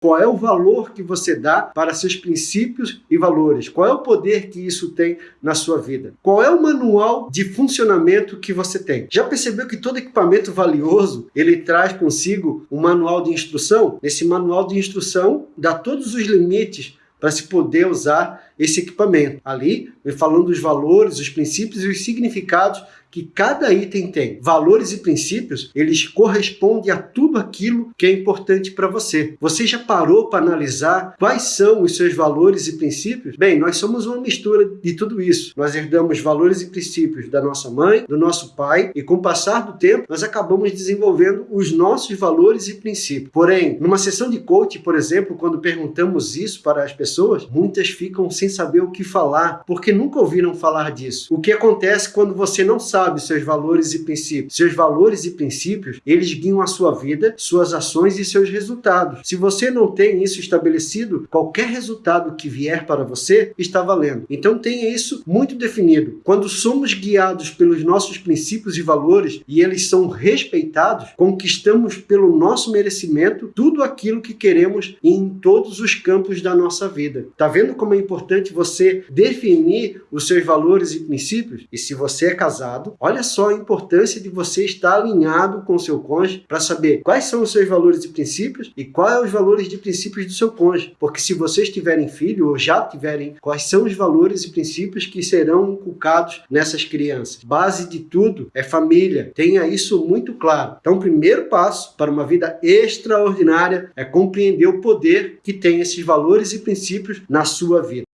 Qual é o valor que você dá para seus princípios e valores? Qual é o poder que isso tem na sua vida? Qual é o manual de funcionamento que você tem? Já percebeu que todo equipamento valioso, ele traz consigo um manual de instrução? Esse manual de instrução dá todos os limites para se poder usar esse equipamento. Ali, falando dos valores, os princípios e os significados que cada item tem. Valores e princípios, eles correspondem a tudo aquilo que é importante para você. Você já parou para analisar quais são os seus valores e princípios? Bem, nós somos uma mistura de tudo isso. Nós herdamos valores e princípios da nossa mãe, do nosso pai, e com o passar do tempo, nós acabamos desenvolvendo os nossos valores e princípios. Porém, numa sessão de coaching, por exemplo, quando perguntamos isso para as pessoas, muitas ficam sem saber o que falar, porque nunca ouviram falar disso. O que acontece quando você não sabe seus valores e princípios? Seus valores e princípios, eles guiam a sua vida, suas ações e seus resultados. Se você não tem isso estabelecido, qualquer resultado que vier para você está valendo. Então tenha isso muito definido. Quando somos guiados pelos nossos princípios e valores e eles são respeitados, conquistamos pelo nosso merecimento tudo aquilo que queremos em todos os campos da nossa vida. Tá vendo como é importante você definir os seus valores e princípios. E se você é casado, olha só a importância de você estar alinhado com o seu cônjuge para saber quais são os seus valores e princípios e quais são os valores e princípios do seu cônjuge. Porque se vocês tiverem filho ou já tiverem, quais são os valores e princípios que serão inculcados nessas crianças. Base de tudo é família. Tenha isso muito claro. Então, o primeiro passo para uma vida extraordinária é compreender o poder que tem esses valores e princípios na sua vida.